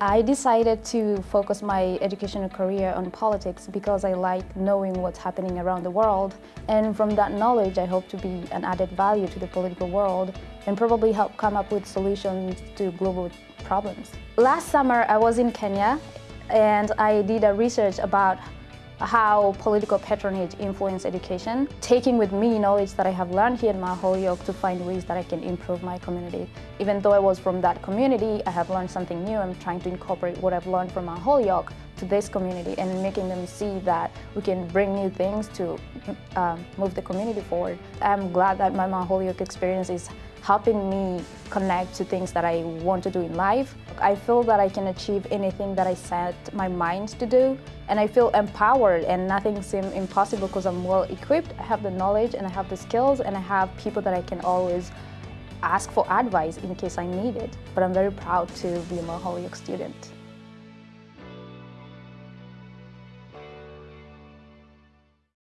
I decided to focus my educational career on politics because I like knowing what's happening around the world and from that knowledge I hope to be an added value to the political world and probably help come up with solutions to global problems. Last summer I was in Kenya and I did a research about how political patronage influence education, taking with me knowledge that I have learned here in Mount Holyoke to find ways that I can improve my community. Even though I was from that community, I have learned something new. I'm trying to incorporate what I've learned from Mount Holyoke to this community and making them see that we can bring new things to um, move the community forward. I'm glad that my Mount Holyoke experience is helping me connect to things that I want to do in life. I feel that I can achieve anything that I set my mind to do and I feel empowered and nothing seems impossible because I'm well equipped. I have the knowledge and I have the skills and I have people that I can always ask for advice in case I need it. But I'm very proud to be a Mount Holyoke student.